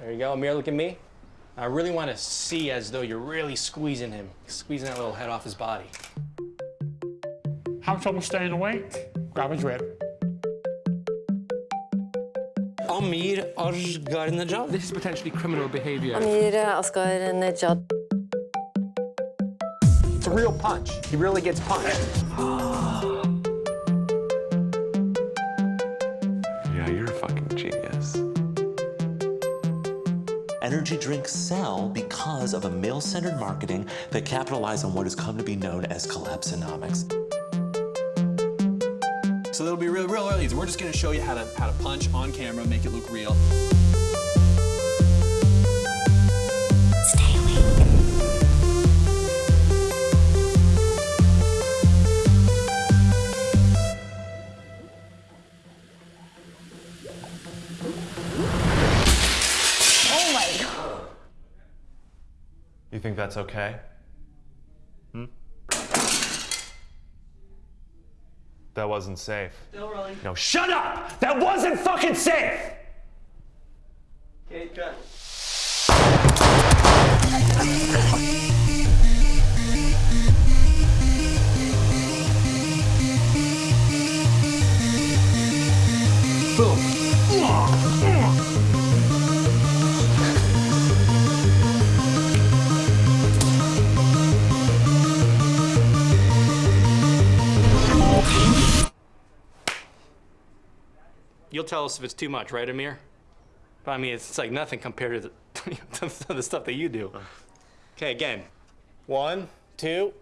There you go. Amir, look at me. I really want to see as though you're really squeezing him, squeezing that little head off his body. Have trouble staying awake? Grab a drip. Amir Ajgarnejad. This is potentially criminal behavior. Amir Asghar Nejad. It's a real punch. He really gets punched. Yeah, you're a fucking genius. Energy drinks sell because of a male-centered marketing that capitalize on what has come to be known as collapsonomics. So it'll be real, real early. We're just gonna show you how to how to punch on camera, make it look real. Stay awake. Oh. You think that's okay? Hmm? That wasn't safe. Still rolling. No, shut up! That wasn't fucking safe! Okay, cut. You'll tell us if it's too much, right, Amir? But I mean, it's, like nothing compared to the, to the stuff that you do. Okay, again. One, two,